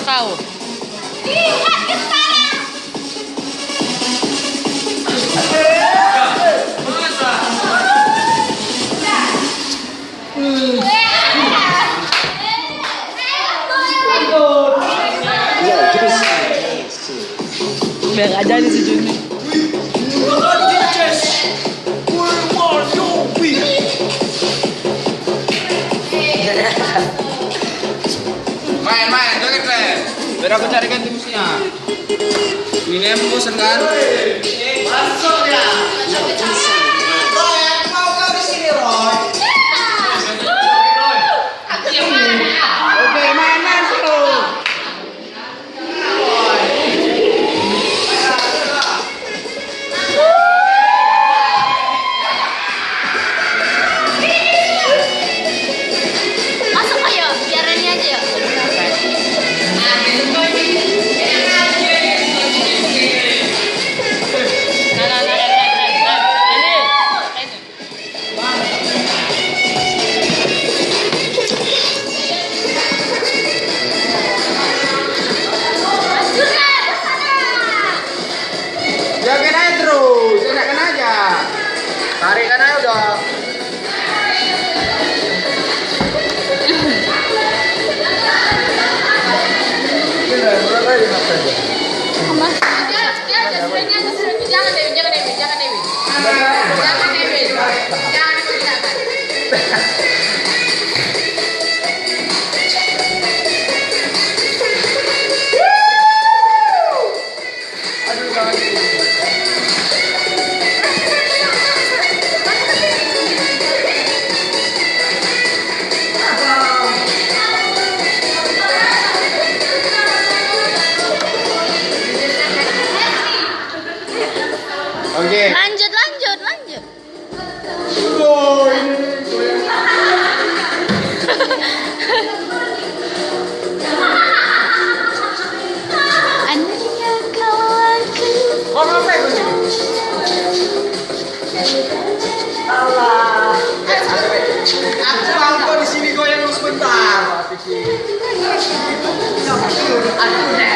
Kau. Lihat ke sana. Biar aja nih si Juni. Biar aku carikan timusnya. Ini yang bosan kan? Oke, Dewi, jangan Dewi, jangan Dewi. Jangan. Jangan Oke. Lanjut, lanjut, lanjut. Sini? Allah. Aku mau di sini goyang sebentar. Aku